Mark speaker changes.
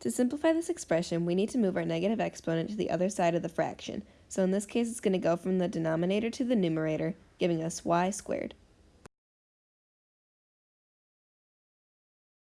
Speaker 1: To simplify this expression, we need to move our negative exponent to the other side of the fraction. So in this case, it's going to go from the denominator to the numerator, giving us y squared.